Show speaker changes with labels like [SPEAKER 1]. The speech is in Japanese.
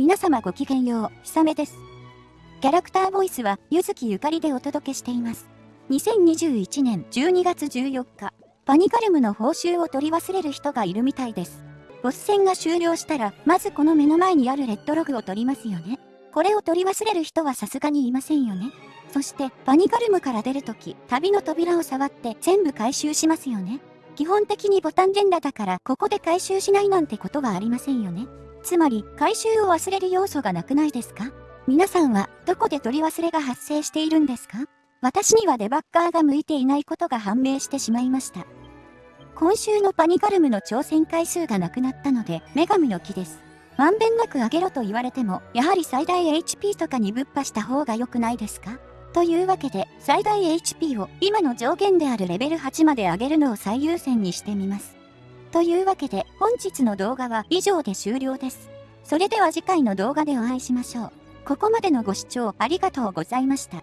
[SPEAKER 1] 皆様ごきげんよう、ひさめです。キャラクターボイスは、ゆずきゆかりでお届けしています。2021年12月14日、パニカルムの報酬を取り忘れる人がいるみたいです。ボス戦が終了したら、まずこの目の前にあるレッドログを取りますよね。これを取り忘れる人はさすがにいませんよね。そして、パニカルムから出るとき、旅の扉を触って全部回収しますよね。基本的にボタン連打だから、ここで回収しないなんてことはありませんよね。つまり、回収を忘れる要素がなくないですか？皆さんは、どこで取り忘れが発生しているんですか？私にはデバッカーが向いていないことが判明してしまいました。今週のパニカルムの挑戦回数がなくなったので、女神の木です。まんべんなく上げろと言われても、やはり最大 HP とかにぶっ破した方が良くないですか？というわけで、最大 HP を今の上限であるレベル8まで上げるのを最優先にしてみます。というわけで本日の動画は以上で終了です。それでは次回の動画でお会いしましょう。ここまでのご視聴ありがとうございました。